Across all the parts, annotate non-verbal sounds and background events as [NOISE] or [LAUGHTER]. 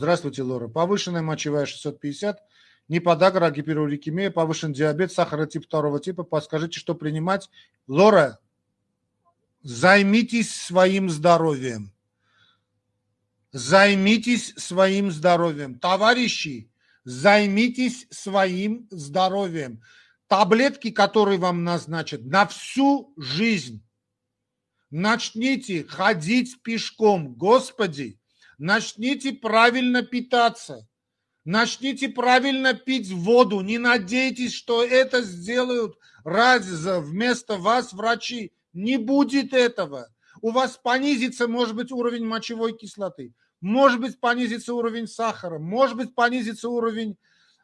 Здравствуйте, Лора. Повышенная мочевая 650, не подагра, а гиперурикемия, повышен диабет, сахара тип второго типа. Подскажите, что принимать? Лора, займитесь своим здоровьем. Займитесь своим здоровьем. Товарищи, займитесь своим здоровьем. Таблетки, которые вам назначат на всю жизнь. Начните ходить пешком. Господи, Начните правильно питаться. Начните правильно пить воду. Не надейтесь, что это сделают раза вместо вас врачи. Не будет этого. У вас понизится, может быть, уровень мочевой кислоты. Может быть, понизится уровень сахара. Может быть, понизится уровень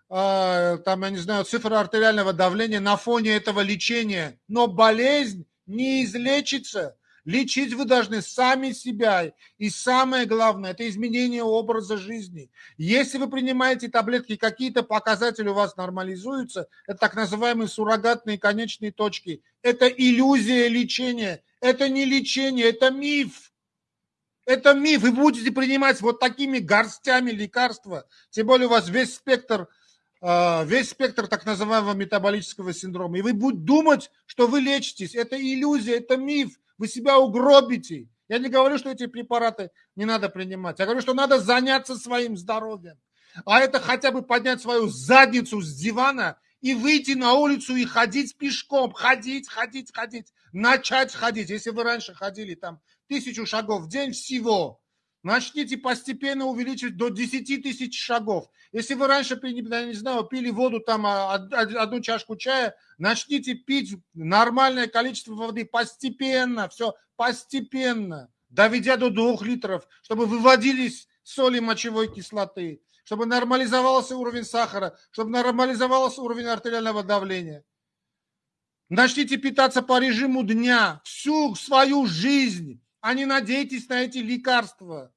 э, там, я не знаю, цифра артериального давления на фоне этого лечения. Но болезнь не излечится Лечить вы должны сами себя. И самое главное, это изменение образа жизни. Если вы принимаете таблетки, какие-то показатели у вас нормализуются, это так называемые суррогатные конечные точки. Это иллюзия лечения. Это не лечение, это миф. Это миф. Вы будете принимать вот такими горстями лекарства. Тем более у вас весь спектр а, весь спектр так называемого метаболического синдрома. И вы будете думать, что вы лечитесь. Это иллюзия, это миф вы себя угробите. Я не говорю, что эти препараты не надо принимать. Я говорю, что надо заняться своим здоровьем. А это хотя бы поднять свою задницу с дивана и выйти на улицу и ходить пешком. Ходить, ходить, ходить. Начать ходить. Если вы раньше ходили там тысячу шагов в день всего, Начните постепенно увеличивать до 10 тысяч шагов. Если вы раньше, я не знаю, пили воду, там а, одну чашку чая, начните пить нормальное количество воды постепенно, все постепенно, доведя до 2 литров, чтобы выводились соли мочевой кислоты, чтобы нормализовался уровень сахара, чтобы нормализовался уровень артериального давления. Начните питаться по режиму дня всю свою жизнь, а не надейтесь на эти лекарства.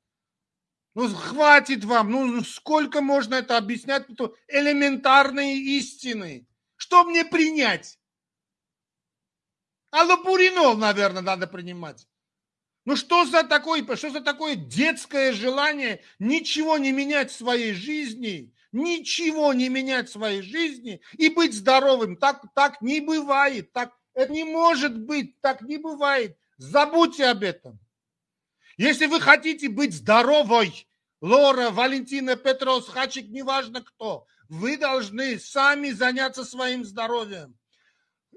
Ну, хватит вам. Ну, ну, сколько можно это объяснять? Это элементарные истины. Что мне принять? Аллопуринол, наверное, надо принимать. Ну что за такое, что за такое детское желание ничего не менять в своей жизни, ничего не менять в своей жизни и быть здоровым? Так, так не бывает, так это не может быть, так не бывает. Забудьте об этом. Если вы хотите быть здоровой, Лора, Валентина, Петрос, Хачик, неважно кто, вы должны сами заняться своим здоровьем.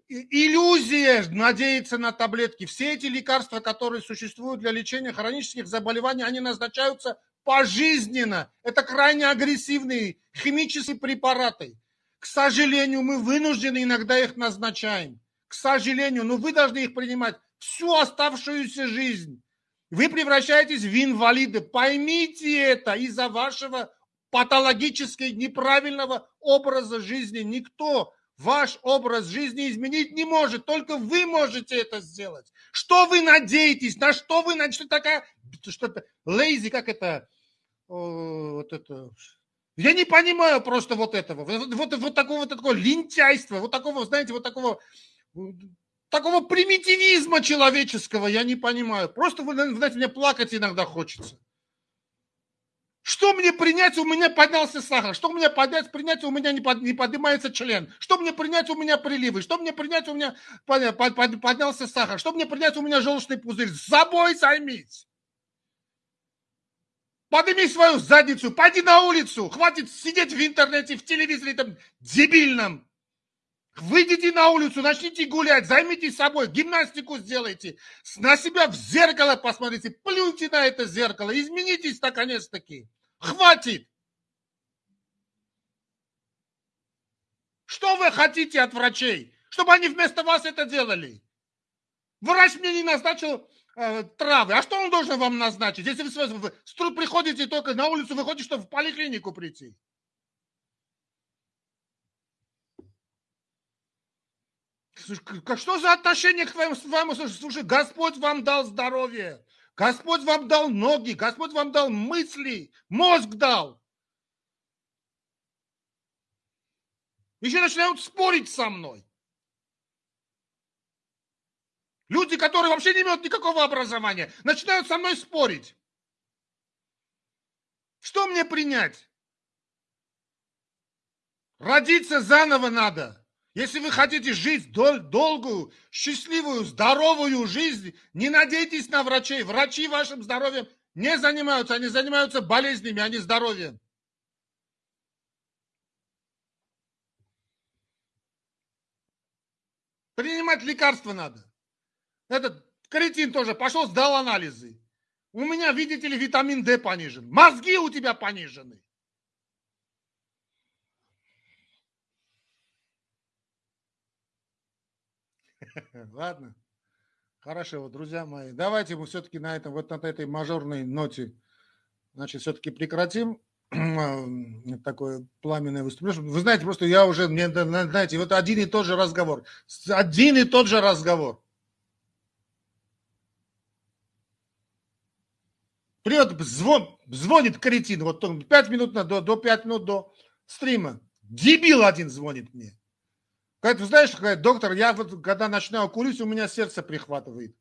Иллюзия надеяться на таблетки. Все эти лекарства, которые существуют для лечения хронических заболеваний, они назначаются пожизненно. Это крайне агрессивные химические препараты. К сожалению, мы вынуждены иногда их назначаем. К сожалению, но вы должны их принимать всю оставшуюся жизнь. Вы превращаетесь в инвалиды. Поймите это из-за вашего патологически неправильного образа жизни. Никто ваш образ жизни изменить не может. Только вы можете это сделать. Что вы надеетесь? На что вы надеетесь? Что такая... Что-то... Лейзи, как это... Вот это... Я не понимаю просто вот этого. Вот, вот, вот такого вот такого лентяйства, вот такого, знаете, вот такого такого примитивизма человеческого я не понимаю. Просто, вы знаете, мне плакать иногда хочется. Что мне принять, у меня поднялся сахар. Что мне поднять, принять, у меня не, под, не поднимается член. Что мне принять, у меня приливы. Что мне принять, у меня под, под, под, поднялся сахар. Что мне принять, у меня желчный пузырь. С собой займись. Подними свою задницу, пойди на улицу. Хватит сидеть в интернете, в телевизоре там дебильном. Выйдите на улицу, начните гулять, займитесь собой, гимнастику сделайте, на себя в зеркало посмотрите, плюньте на это зеркало, изменитесь наконец-таки. Хватит! Что вы хотите от врачей? Чтобы они вместо вас это делали? Врач мне не назначил э, травы. А что он должен вам назначить? Если вы, вы, вы приходите только на улицу, вы хотите, чтобы в поликлинику прийти. Что за отношение к твоему, своему Слушай, Господь вам дал здоровье, Господь вам дал ноги, Господь вам дал мысли, мозг дал. Еще начинают спорить со мной. Люди, которые вообще не имеют никакого образования, начинают со мной спорить. Что мне принять? Родиться заново надо. Если вы хотите жить дол- долгую, счастливую, здоровую жизнь, не надейтесь на врачей. Врачи вашим здоровьем не занимаются, они занимаются болезнями, а не здоровьем. Принимать лекарства надо. Этот кретин тоже пошел, сдал анализы. У меня, видите ли, витамин D понижен. Мозги у тебя понижены. [LAUGHS] Ладно. Хорошо, друзья мои. Давайте мы все-таки на этом, вот на этой мажорной ноте, значит, все-таки прекратим такое пламенное выступление. Вы знаете, просто я уже, мне, знаете, вот один и тот же разговор. Один и тот же разговор. Придет, звон, звонит кретин, вот 5 минут до, до 5 минут до стрима. Дебил один звонит мне. Говорит, вы знаешь, говорит, доктор, я вот когда начинаю курить, у меня сердце прихватывает.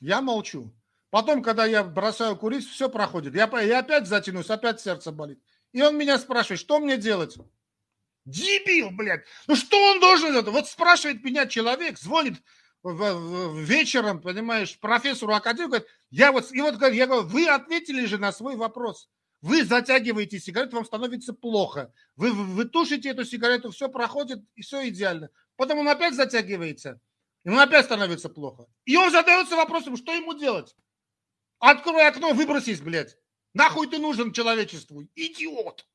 Я молчу. Потом, когда я бросаю курить, все проходит. Я, я опять затянусь, опять сердце болит. И он меня спрашивает, что мне делать? Дебил, блядь. Ну что он должен это? Вот спрашивает меня человек, звонит вечером, понимаешь, профессору академии, говорит, я вот, и вот я говорю, вы ответили же на свой вопрос. Вы затягиваете сигарету, вам становится плохо. Вы, вы, вы тушите эту сигарету, все проходит, и все идеально. Потом он опять затягивается, ему опять становится плохо. И он задается вопросом, что ему делать? Открой окно, выбросись, блядь. Нахуй ты нужен человечеству? Идиот!